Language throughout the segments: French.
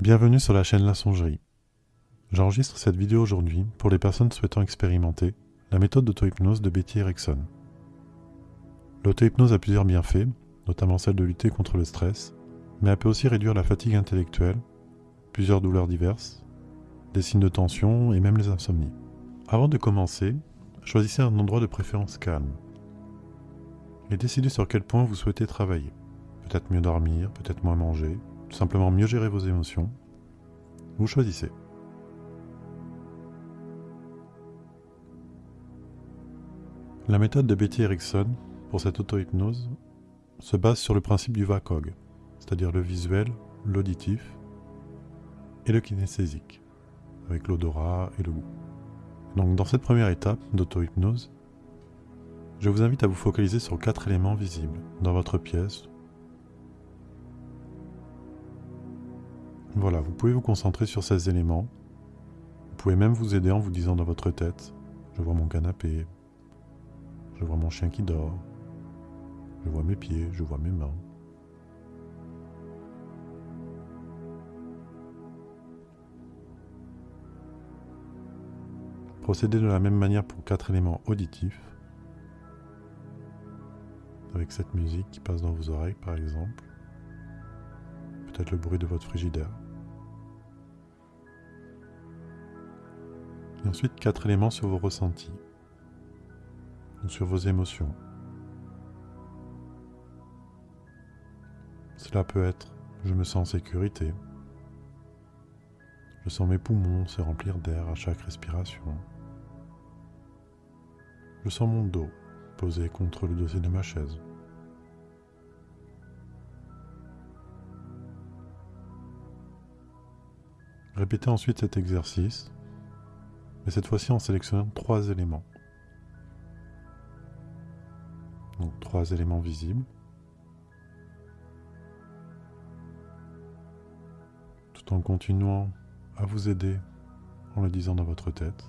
Bienvenue sur la chaîne La Songerie. J'enregistre cette vidéo aujourd'hui pour les personnes souhaitant expérimenter la méthode d'auto-hypnose de Betty Erickson. L'auto-hypnose a plusieurs bienfaits, notamment celle de lutter contre le stress, mais elle peut aussi réduire la fatigue intellectuelle, plusieurs douleurs diverses, des signes de tension et même les insomnies. Avant de commencer, choisissez un endroit de préférence calme et décidez sur quel point vous souhaitez travailler. Peut-être mieux dormir, peut-être moins manger, tout simplement mieux gérer vos émotions. Vous choisissez. La méthode de Betty Erickson pour cette auto-hypnose se base sur le principe du VACOG, c'est-à-dire le visuel, l'auditif et le kinesthésique, avec l'odorat et le goût. Donc dans cette première étape d'auto-hypnose, je vous invite à vous focaliser sur quatre éléments visibles dans votre pièce. Voilà, vous pouvez vous concentrer sur ces éléments. Vous pouvez même vous aider en vous disant dans votre tête, je vois mon canapé, je vois mon chien qui dort, je vois mes pieds, je vois mes mains. Procédez de la même manière pour quatre éléments auditifs, avec cette musique qui passe dans vos oreilles par exemple, peut-être le bruit de votre frigidaire. Et ensuite quatre éléments sur vos ressentis, ou sur vos émotions. Cela peut être je me sens en sécurité, je sens mes poumons se remplir d'air à chaque respiration. Je sens mon dos posé contre le dossier de ma chaise. Répétez ensuite cet exercice, mais cette fois-ci en sélectionnant trois éléments. Donc trois éléments visibles. Tout en continuant à vous aider en le disant dans votre tête.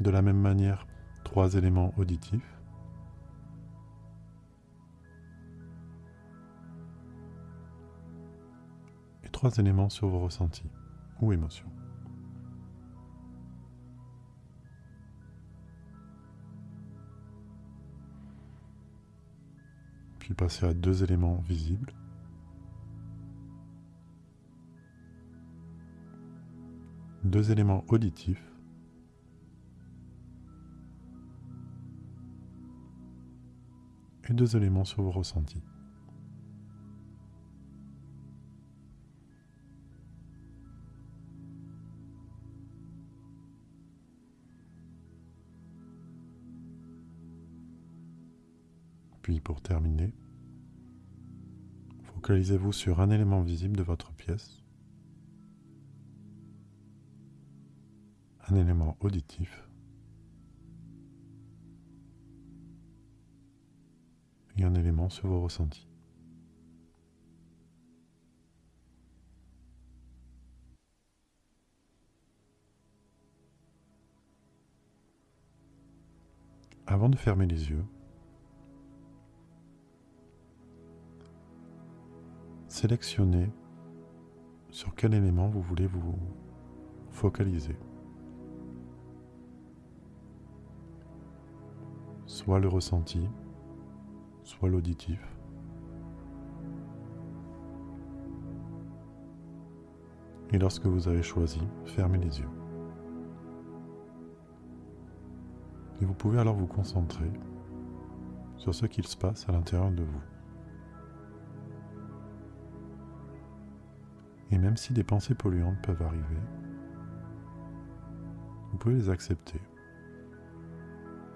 De la même manière, trois éléments auditifs. Trois éléments sur vos ressentis ou émotions. Puis passer à deux éléments visibles. Deux éléments auditifs. et deux éléments sur vos ressentis. Puis pour terminer, focalisez-vous sur un élément visible de votre pièce, un élément auditif et un élément sur vos ressentis. Avant de fermer les yeux, sélectionnez sur quel élément vous voulez vous focaliser. Soit le ressenti, soit l'auditif. Et lorsque vous avez choisi, fermez les yeux. Et vous pouvez alors vous concentrer sur ce qu'il se passe à l'intérieur de vous. Et même si des pensées polluantes peuvent arriver, vous pouvez les accepter,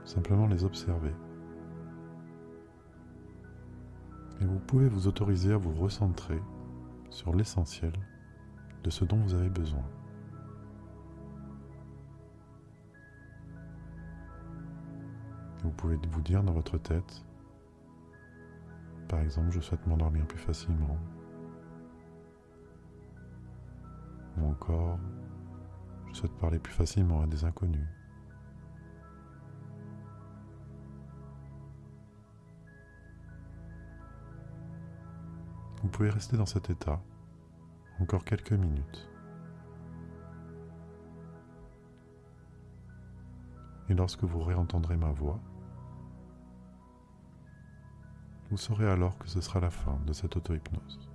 simplement les observer. Et vous pouvez vous autoriser à vous recentrer sur l'essentiel de ce dont vous avez besoin. Vous pouvez vous dire dans votre tête, par exemple, je souhaite m'endormir plus facilement. Ou encore, je souhaite parler plus facilement à des inconnus. Vous pouvez rester dans cet état encore quelques minutes. Et lorsque vous réentendrez ma voix, vous saurez alors que ce sera la fin de cette auto-hypnose.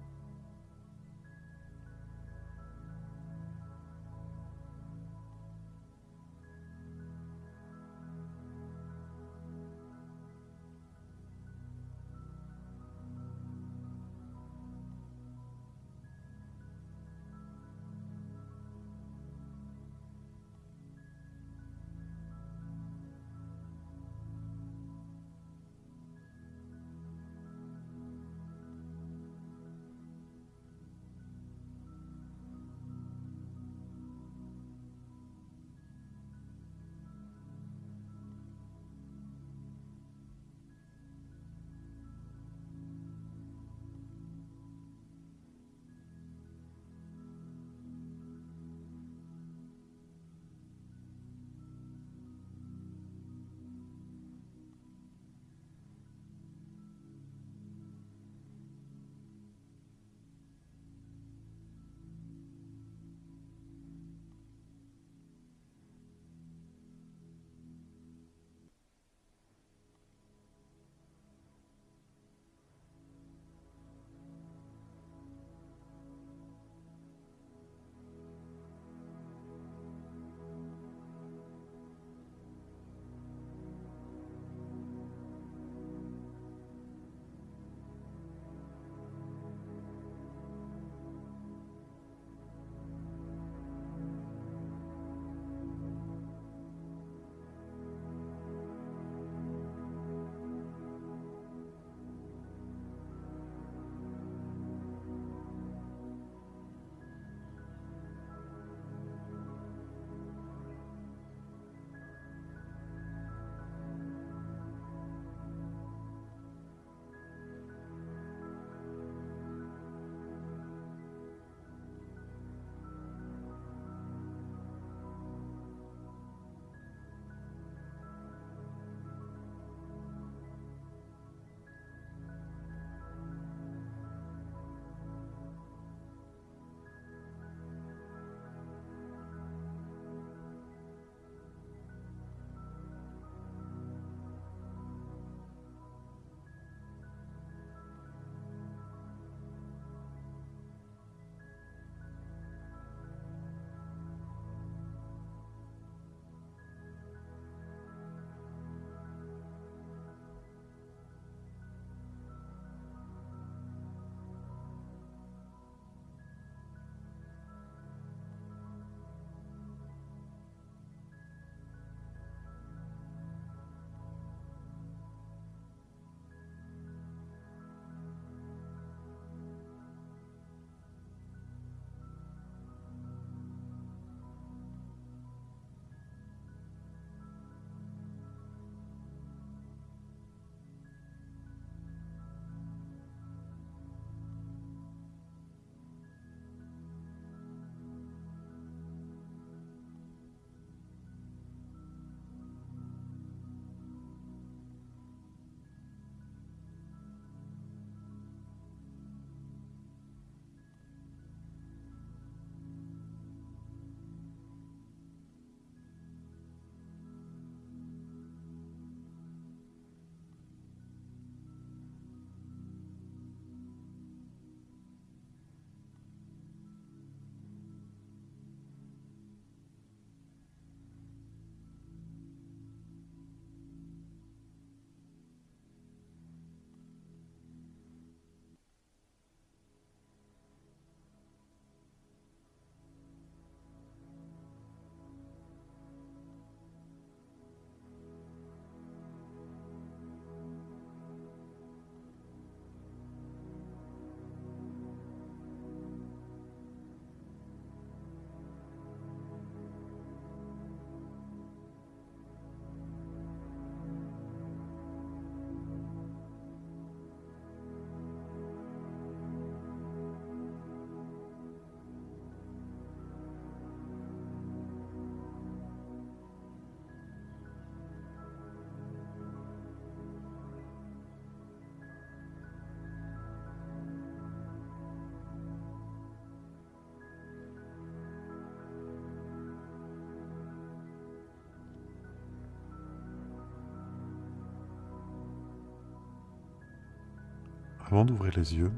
Avant d'ouvrir les yeux,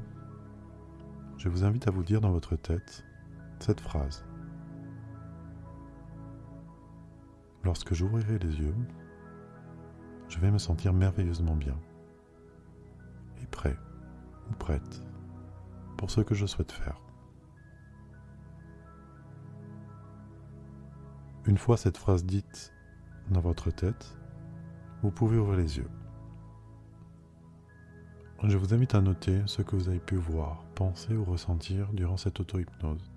je vous invite à vous dire dans votre tête cette phrase. Lorsque j'ouvrirai les yeux, je vais me sentir merveilleusement bien et prêt ou prête pour ce que je souhaite faire. Une fois cette phrase dite dans votre tête, vous pouvez ouvrir les yeux. Je vous invite à noter ce que vous avez pu voir, penser ou ressentir durant cette auto-hypnose.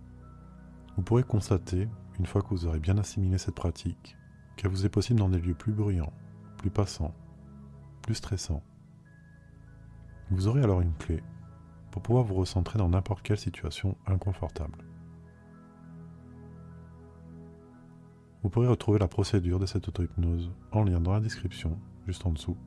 Vous pourrez constater, une fois que vous aurez bien assimilé cette pratique, qu'elle vous est possible dans des lieux plus bruyants, plus passants, plus stressants. Vous aurez alors une clé pour pouvoir vous recentrer dans n'importe quelle situation inconfortable. Vous pourrez retrouver la procédure de cette auto-hypnose en lien dans la description, juste en dessous,